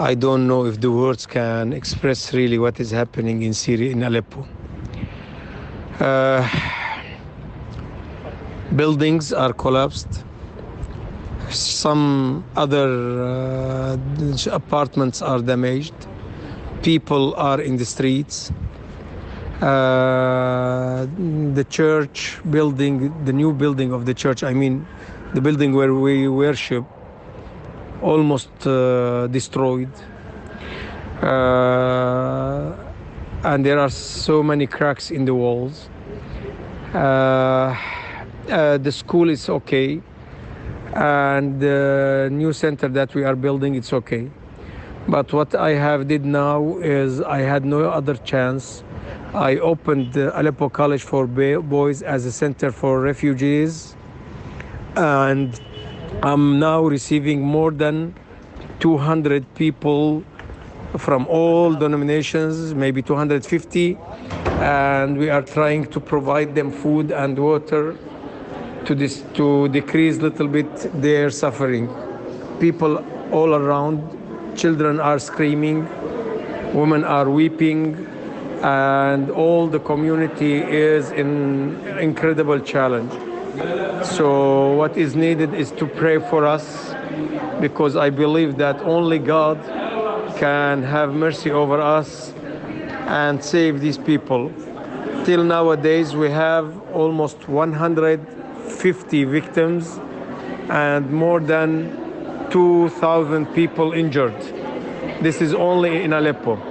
I don't know if the words can express really what is happening in Syria, in Aleppo. Uh, buildings are collapsed. Some other uh, apartments are damaged. People are in the streets. Uh, the church building, the new building of the church, I mean, the building where we worship, almost uh, destroyed. Uh, and there are so many cracks in the walls. Uh, the school is okay, and the new center that we are building, it's okay. But what I have did now is I had no other chance. I opened Aleppo College for Boys as a center for refugees, and I'm now receiving more than 200 people from all denominations, maybe 250, and we are trying to provide them food and water to this to decrease a little bit their suffering. People all around, children are screaming, women are weeping, and all the community is in incredible challenge. So what is needed is to pray for us because I believe that only God can have mercy over us and save these people. Till nowadays, we have almost 150 victims and more than 2,000 people injured. This is only in Aleppo.